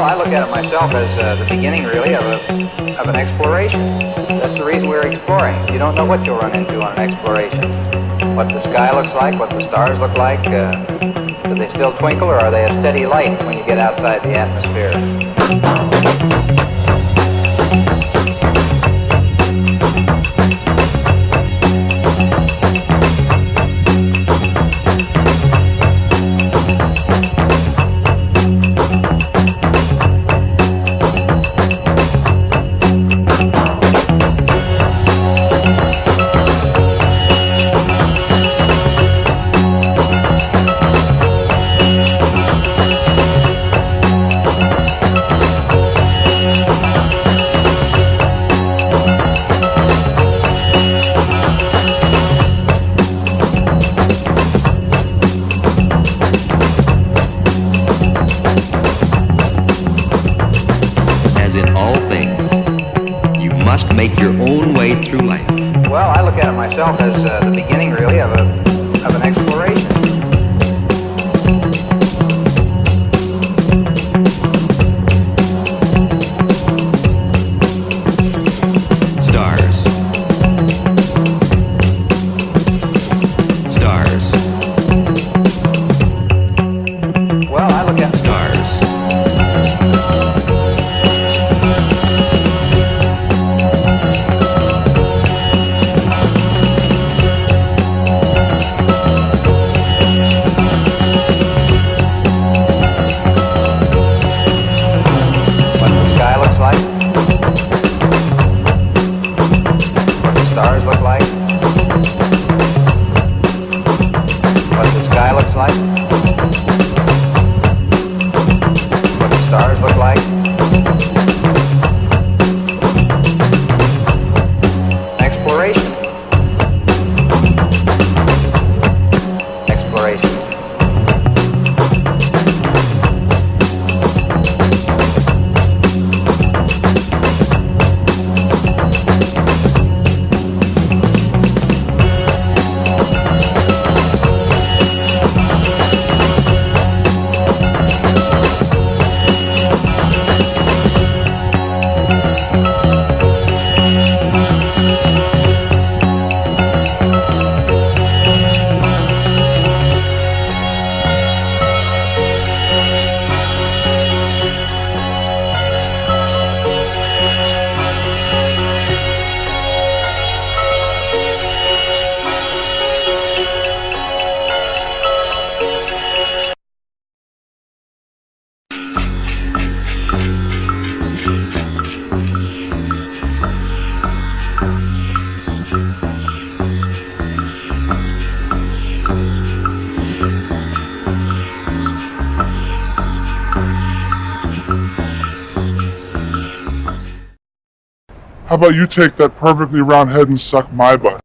myself as uh, the beginning, really, of, a, of an exploration. That's the reason we're exploring. You don't know what you'll run into on an exploration. What the sky looks like, what the stars look like. Uh, do they still twinkle, or are they a steady light when you get outside the atmosphere? Must make your own way through life. Well, I look at it myself as uh, the beginning, really, of, a, of an exploration. Look like, what the sky looks like, what the stars look like. Exploration. Exploration. How about you take that perfectly round head and suck my butt?